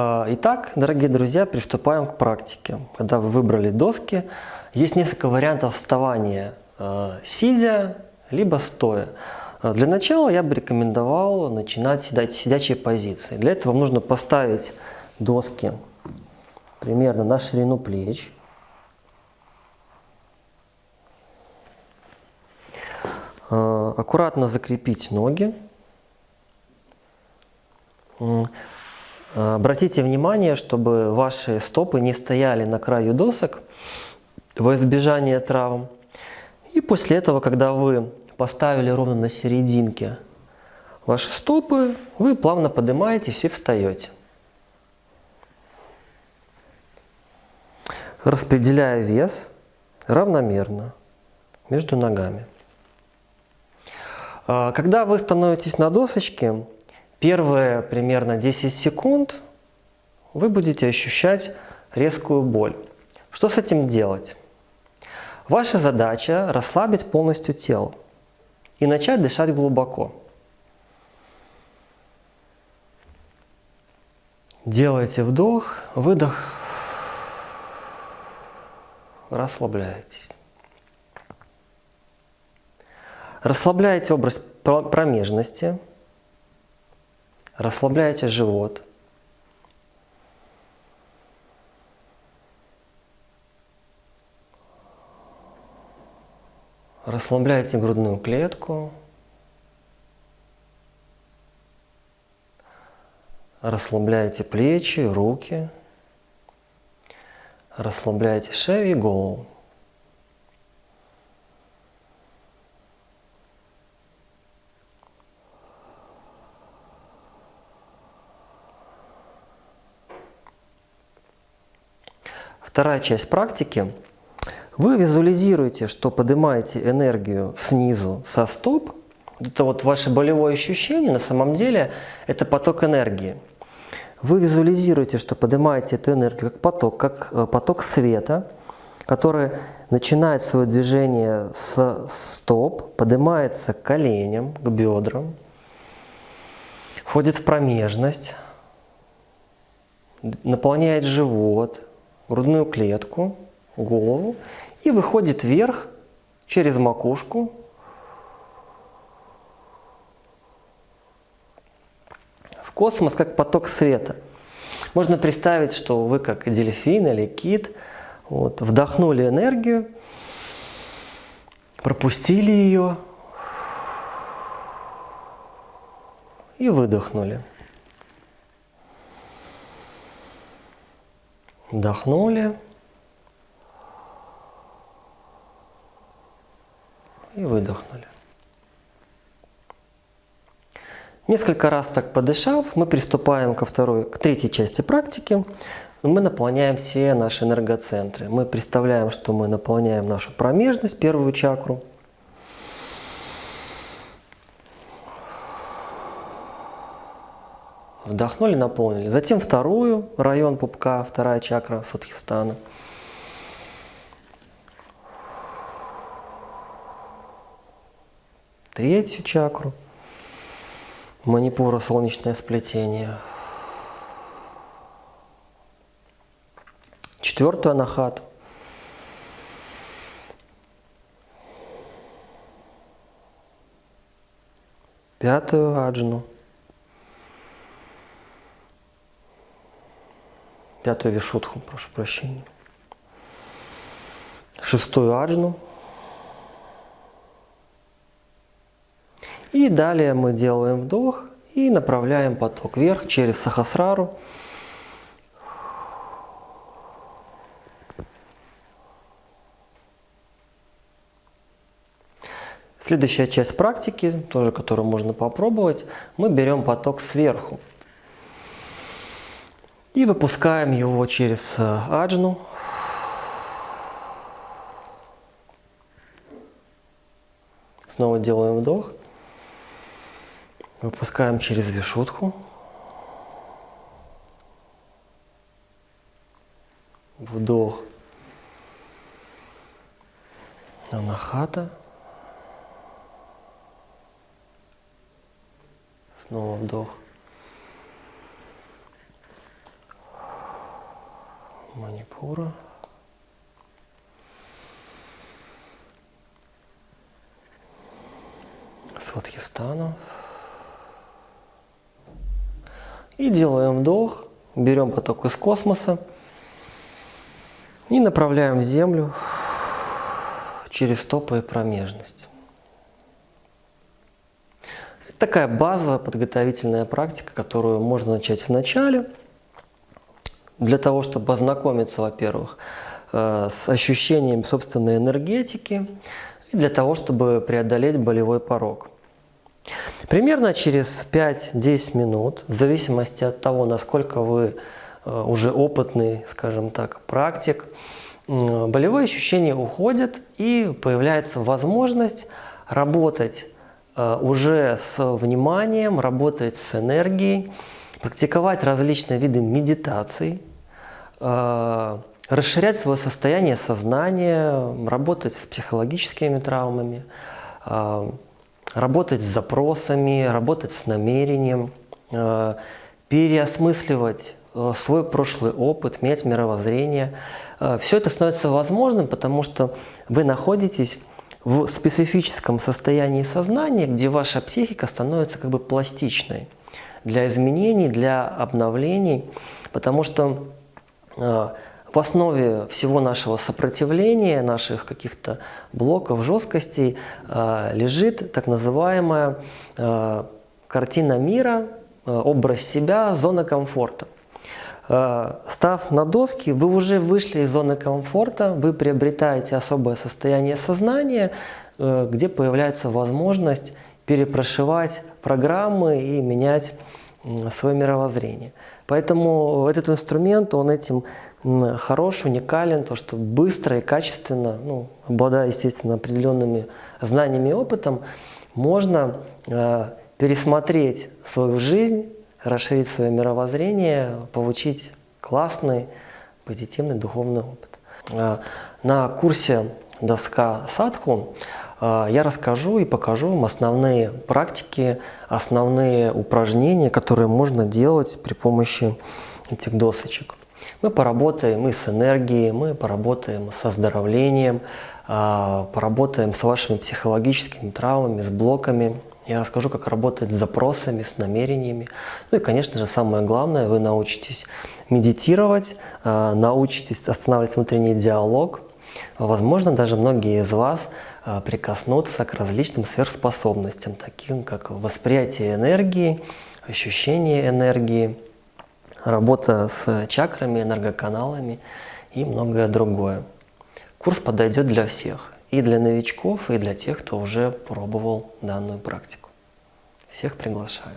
А, итак, дорогие друзья, приступаем к практике. Когда вы выбрали доски, есть несколько вариантов вставания, а, сидя, либо стоя. А, для начала я бы рекомендовал начинать сидеть сидячей позиции. Для этого вам нужно поставить доски примерно на ширину плеч. Аккуратно закрепить ноги. Обратите внимание, чтобы ваши стопы не стояли на краю досок во избежание травм. И после этого, когда вы поставили ровно на серединке ваши стопы, вы плавно поднимаетесь и встаете. Распределяя вес равномерно между ногами. А, когда вы становитесь на досочке, Первые примерно 10 секунд вы будете ощущать резкую боль. Что с этим делать? Ваша задача расслабить полностью тело и начать дышать глубоко. Делайте вдох, выдох, расслабляйтесь. Расслабляйте область промежности, Расслабляйте живот. Расслабляйте грудную клетку. Расслабляйте плечи, руки. Расслабляйте шею и голову. Вторая часть практики. Вы визуализируете, что поднимаете энергию снизу со стоп. Это вот ваше болевое ощущение, на самом деле это поток энергии. Вы визуализируете, что поднимаете эту энергию как поток, как э, поток света, который начинает свое движение с стоп, поднимается к коленям, к бедрам, входит в промежность, наполняет живот, грудную клетку, голову и выходит вверх через макушку в космос, как поток света. Можно представить, что вы как дельфин или кит вот, вдохнули энергию, пропустили ее и выдохнули. Вдохнули. И выдохнули. Несколько раз так подышав, мы приступаем ко второй, к третьей части практики. Мы наполняем все наши энергоцентры. Мы представляем, что мы наполняем нашу промежность, первую чакру. Вдохнули, наполнили. Затем вторую, район пупка, вторая чакра Садхистана. Третью чакру. Манипура, солнечное сплетение. Четвертую анахату. Пятую аджну. Пятую вишудху, прошу прощения. Шестую аджну. И далее мы делаем вдох и направляем поток вверх через сахасрару. Следующая часть практики, тоже которую можно попробовать, мы берем поток сверху. И выпускаем его через э, аджну. Снова делаем вдох. Выпускаем через вишутху. Вдох. Анахата. Снова вдох. Манипура. Сватхистана. И делаем вдох, берем поток из космоса и направляем в землю через стопы и промежность. Такая базовая подготовительная практика, которую можно начать в начале, для того, чтобы ознакомиться, во-первых, э, с ощущением собственной энергетики, и для того, чтобы преодолеть болевой порог. Примерно через 5-10 минут, в зависимости от того, насколько вы э, уже опытный, скажем так, практик, болевые ощущения уходят и появляется возможность работать э, уже с вниманием, работать с энергией, практиковать различные виды медитаций, э, расширять свое состояние сознания, работать с психологическими травмами, работать с запросами, работать с намерением, э, переосмысливать э, свой прошлый опыт, менять мировоззрение. Э, Все это становится возможным, потому что вы находитесь в специфическом состоянии сознания, где ваша психика становится как бы пластичной для изменений, для обновлений, потому что в основе всего нашего сопротивления, наших каких-то блоков, жесткостей э, лежит так называемая э, картина мира, э, образ себя, зона комфорта. Став на доски, вы уже вышли из зоны комфорта, вы приобретаете особое состояние сознания, где появляется возможность перепрошивать программы и менять свое мировоззрение. Поэтому этот инструмент, он этим хорош, уникален, то, что быстро и качественно, ну, обладая, естественно, определенными знаниями и опытом, можно э, пересмотреть свою жизнь, расширить свое мировоззрение, получить классный, позитивный духовный опыт. Э, на курсе «Доска Садху» я расскажу и покажу вам основные практики, основные упражнения, которые можно делать при помощи этих досочек. Мы поработаем и с энергией, мы поработаем с оздоровлением, а, поработаем с вашими психологическими травмами, с блоками. Я расскажу, как работать с запросами, с намерениями. Ну и, конечно же, самое главное, вы научитесь медитировать, а, научитесь останавливать внутренний диалог. Возможно, даже многие из вас а, прикоснутся к различным сверхспособностям, таким как восприятие энергии, ощущение энергии – работа с чакрами, энергоканалами и многое другое. Курс подойдет для всех, и для новичков, и для тех, кто уже пробовал данную практику. Всех приглашаю.